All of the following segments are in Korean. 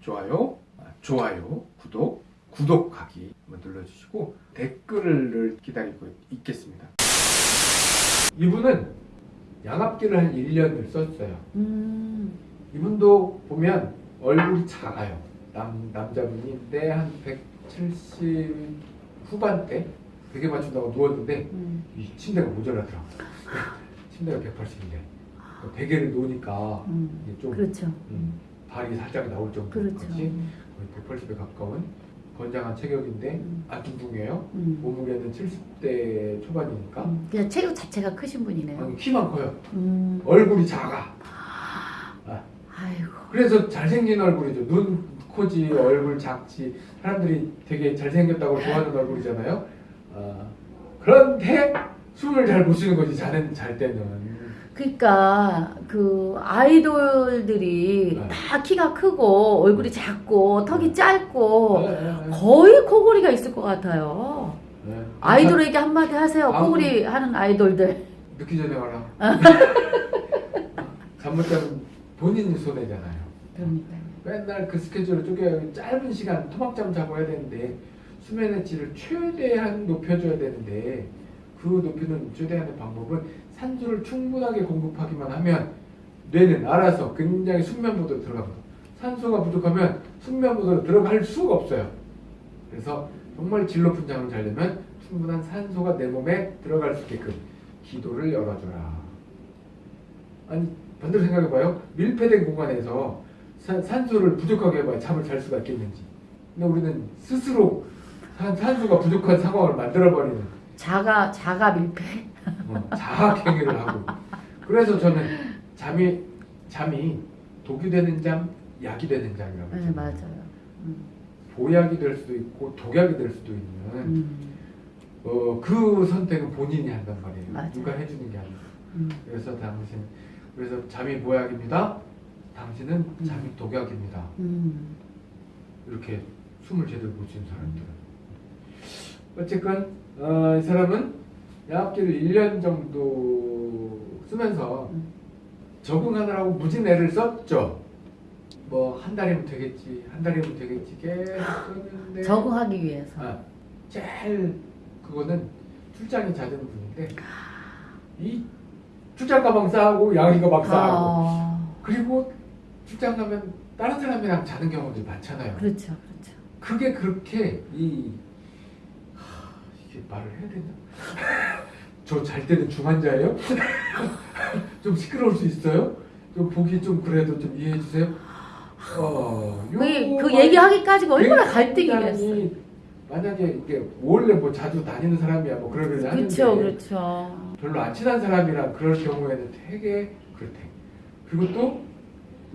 좋아요, 아, 좋아요, 구독, 구독하기 한번 눌러주시고 댓글을 기다리고 있겠습니다. 이분은 양압기를 한 1년을 썼어요. 음, 이분도 보면 얼굴이 작아요. 남, 남자분인데 한 170 후반대 베개 맞춘다고 누웠는데 음. 이 침대가 모자라더라고. 침대가 180인데 베개를 놓으니까 음. 좀 그렇죠. 음, 발이 살짝 나올 그렇죠. 정도까지 거의 180에 가까운 건장한 체격인데 음. 안 뚱뚱해요. 음. 몸무게는 70대 초반이니까 음. 그냥 체격 자체가 크신 분이네요. 아니, 키만 커요. 음. 얼굴이 작아. 아, 아이고. 그래서 잘생긴 얼굴이죠. 눈, 코지, 얼굴 작지. 사람들이 되게 잘생겼다고 좋아하는 얼굴이잖아요. 아, 그런데 숨을 잘 못 쉬는 거지. 자는 잘 때는. 그러니까 그 아이돌들이 네. 다 키가 크고 얼굴이 작고 턱이 짧고 네, 네, 네. 거의 코골이가 있을 것 같아요. 네. 아이돌에게 한마디 하세요. 아, 코골이 하는 아이돌들. 늦기 전에 와라. 잘못하면 본인이 손해잖아요. 그러니까요. 맨날 그 스케줄을 쪼개 짧은 시간 토막잠 자고 해야 되는데 수면의 질을 최대한 높여줘야 되는데 그 높이는 최대한의 방법은 산소를 충분하게 공급하기만 하면 뇌는 알아서 굉장히 숙면 모드로 들어갑니다. 산소가 부족하면 숙면 모드로 들어갈 수가 없어요. 그래서 정말 질 높은 잠을 자려면 충분한 산소가 내 몸에 들어갈 수 있게끔 기도를 열어줘라. 아니 반대로 생각해봐요. 밀폐된 공간에서 산, 산소를 부족하게 해봐야 잠을 잘 수가 있겠는지. 근데 우리는 스스로 산, 산소가 부족한 상황을 만들어버리는 자가 자가 밀폐. 어, 자학 행위를 하고. 그래서 저는 잠이 잠이 독이 되는 잠, 약이 되는 잠이라고. 네. 맞아요. 음. 보약이 될 수도 있고 독약이 될 수도 있는 음. 어, 그 선택은 본인이 한단 말이에요. 맞아요. 누가 해주는 게 아니고. 음. 그래서 당신 그래서 잠이 보약입니다. 당신은 음. 잠이 독약입니다. 음. 이렇게 숨을 제대로 못 쉬는 사람들은. 어쨌건 어, 이 사람은 양압기를 1년 정도 쓰면서 음. 적응하느라고 무진 애를 썼죠. 뭐 한 달이면 되겠지, 한 달이면 되겠지 계속 썼는데 적응하기 위해서. 아, 제일 그거는 출장이 잦은 분인데 이 출장 가방 싸고 양이 가방 싸고 아, 그리고 출장 가면 다른 사람이랑 자는 경우도 많잖아요. 그렇죠, 그렇죠. 그게 그렇게 이 하, 이게 말을 해야 되나? 저 잘 때는 중환자예요? 좀 시끄러울 수 있어요? 좀 보기 좀 그래도 좀 이해해 주세요. 어, 그, 그 요거 얘기하기까지가 얼마나 갈등이겠어요. 만약에 이게 원래 뭐 자주 다니는 사람이야 뭐 그러긴 하는데 그렇죠, 그렇죠. 별로 안 친한 사람이랑 그럴 경우에는 되게 그렇대. 그리고 또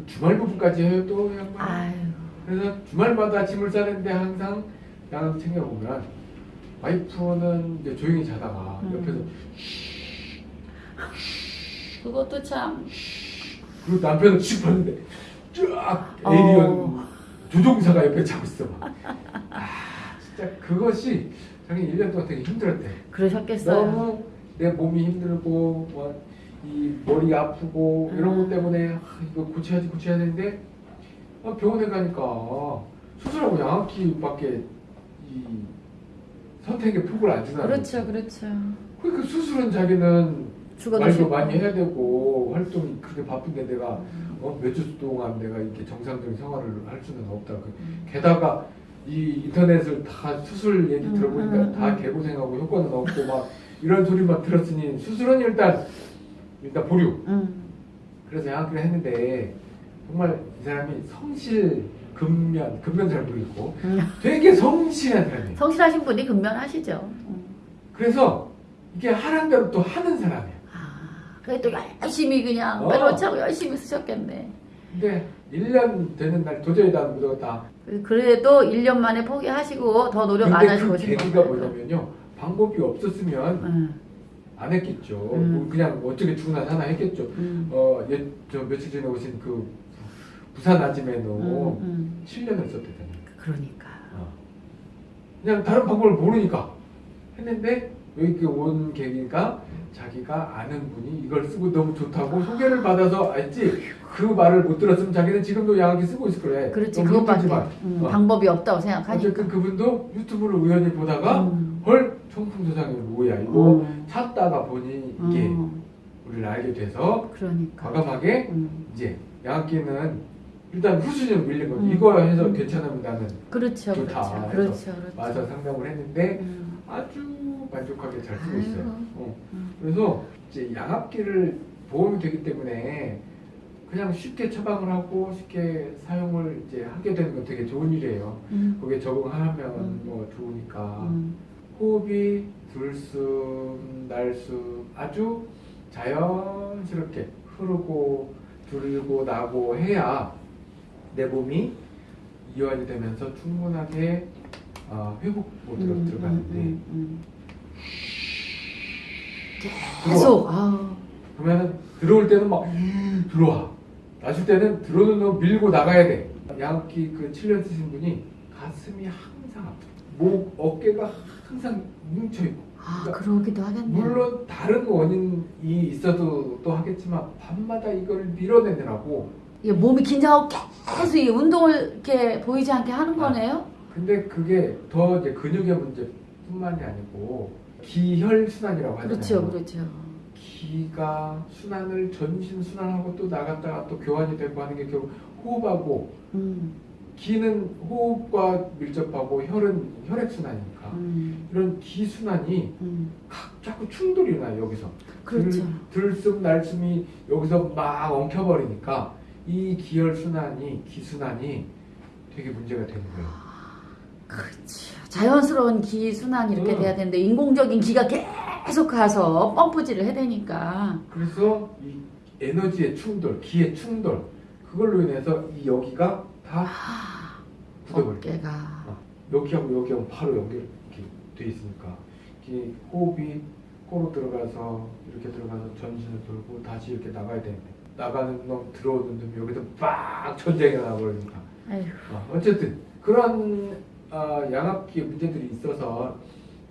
주말 부부까지 해요 또 양반. 그래서 주말마다 짐을 싸는데 항상 양을 챙겨보면 와이프는 이제 조용히 자다가 음. 옆에서 그것도 참. 그리고 남편은 씩 봤는데 쫙 에이리언 어. 조종사가 옆에 자고 있어 막. 아 진짜 그것이 자기 1년 동안 되게 힘들었대. 그러셨겠어요. 너무 내 몸이 힘들고 뭐, 이 머리 아프고 이런 것 음. 때문에 아, 이거 고쳐야지 고쳐야 되는데 아, 병원에 가니까 수술하고 양압기밖에 이 선택의 폭을 안 주나 그렇죠, 그렇죠. 그러니까 수술은 자기는 말도. 많이 해야 되고 활동이 그렇게 바쁜데 내가 음. 어, 몇 주 동안 내가 이렇게 정상적인 생활을 할 수는 없다. 그 음. 게다가 이 인터넷을 다 수술 얘기 음, 들어보니까 음, 다 음. 개고생하고 효과는 없고 막 이런 소리만 들었으니 수술은 일단 일단 보류. 음. 그래서 양압기를 했는데 정말 이 사람이 성실 근면 근면 잘 모르겠고 음. 되게 성실한 사람이에요. 성실하신 분이 근면하시죠. 음. 그래서 이게 하란 대로 또 하는 사람이에요. 아, 그래 또 열심히 그냥 어. 빼놓자고 열심히 쓰셨겠네. 근데 1년 되는 날 도저히 다 못하겠다. 그래도 1년 만에 포기하시고 더 노력 안 근데 하시고 그 계기가. 뭐냐면요. 방법이 없었으면 음, 안 했겠죠. 음. 뭐 그냥 어떻게 죽나 사나 했겠죠. 음, 어, 예, 저 며칠 전에 오신 그 부산 아지매노 음, 음. 7년을 썼대잖아요. 그러니까. 어. 그냥 다른 방법을 모르니까 했는데 여기 온 계기가 자기가 아는 분이 이걸 쓰고 너무 좋다고 소개를 받아서 알지 그 말을 못 들었으면 자기는 지금도 양학기 쓰고 있을 거래. 그렇지 그것밖에. 음, 어. 방법이 없다고 생각하니까. 어쨌든 그분도 유튜브를 우연히 보다가 음. 헐 청풍도장이 뭐야 이거 음. 찾다가 보니 이게 음, 우리를 알게 돼서 그러니까. 과감하게 음. 이제 양학기는 일단 후순위로 밀린 거지 음. 이거 해서 음. 괜찮으면 나는 그렇죠, 좋다 그렇죠, 해서 그렇죠, 그렇죠. 와서 상담을 했는데 음. 아주 만족하게 잘 쓰고 있어요. 어. 음. 그래서 이제 양압기를 보험이 되기 때문에 그냥 쉽게 처방을 하고 쉽게 사용을 이제 하게 되는 건 되게 좋은 일이에요. 음. 거기에 적응하면 음. 뭐 좋으니까 음. 호흡이 들숨 날숨 아주 자연스럽게 흐르고 들고 나고 해야 내 몸이 이완이 되면서 충분하게 어, 회복 모드로 음, 들어가는데. 음, 음, 들어와. 계속. 아우 그러면은 들어올 때는 막 들어와. 나줄 때는 들어오는 거 밀고 나가야 돼. 양압기 그 7년 쓰신 분이 가슴이 항상 아파 목 어깨가 항상 뭉쳐있고. 아 그러기도 하겠네. 물론 다른 원인이 있어도 또 하겠지만 밤마다 이걸 밀어내느라고 이게 몸이 긴장하고 계속 이 운동을 이렇게 보이지 않게 하는 아. 거네요. 근데 그게 더 이제 근육의 문제뿐만이 아니고 기혈 순환이라고 하잖아요. 그렇죠, 그렇죠. 기가 순환을 전신 순환하고 또 나갔다가 또 교환이 되고 하는 게 결국 호흡하고 음, 기는 호흡과 밀접하고 혈은 혈액 순환이니까 음, 이런 기 순환이 음. 각 자꾸 충돌이 나요 여기서 그렇죠. 들, 들숨 날숨이 여기서 막 엉켜버리니까 이 기혈 순환이 기 순환이 되게 문제가 되는 거예요. 그렇죠. 자연스러운 기 순환이 이렇게 음. 돼야 되는데 인공적인 기가 계속 가서 펌프질을 해야 되니까. 그래서 이 에너지의 충돌, 기의 충돌 그걸로 인해서 이 여기가 다 아, 굳어버려. 어깨가. 여기하고 여기하고 바로 연결 이렇게 돼 있으니까 이 호흡이 코로 들어가서 이렇게 들어가서 전신을 돌고 다시 이렇게 나가야 되는데 나가는 놈 들어오는 놈 여기서 빡 전쟁이 나버리니까. 어, 어쨌든 그런 어, 양압기 문제들이 있어서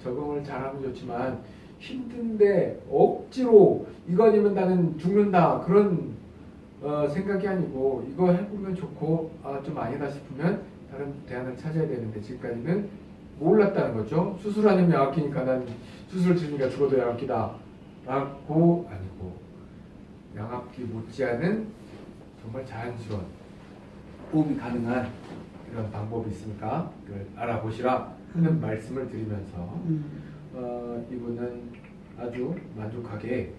적응을 잘하면 좋지만 힘든데 억지로 이거 아니면 나는 죽는다 그런 어, 생각이 아니고 이거 해보면 좋고 아, 좀 아니다 싶으면 다른 대안을 찾아야 되는데 지금까지는 몰랐다는 거죠 수술하는 양압기니까 난 수술 치니까 죽어도 양압기다 라고 아니고 양압기 못지않은 정말 자연스러운 호흡이 가능한 이런 방법이 있으니까 이걸 알아보시라 하는 음. 말씀을 드리면서 음. 어, 이분은 아주 만족하게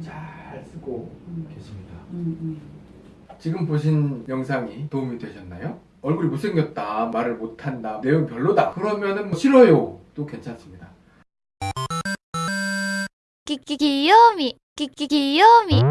잘 쓰고 음. 계십니다. 음, 음. 지금 보신 영상이 도움이 되셨나요? 얼굴이 못생겼다 말을 못한다 내용 별로다. 그러면은 뭐 싫어요. 또 괜찮습니다. 끼끼 귀요미 끼끼 귀요미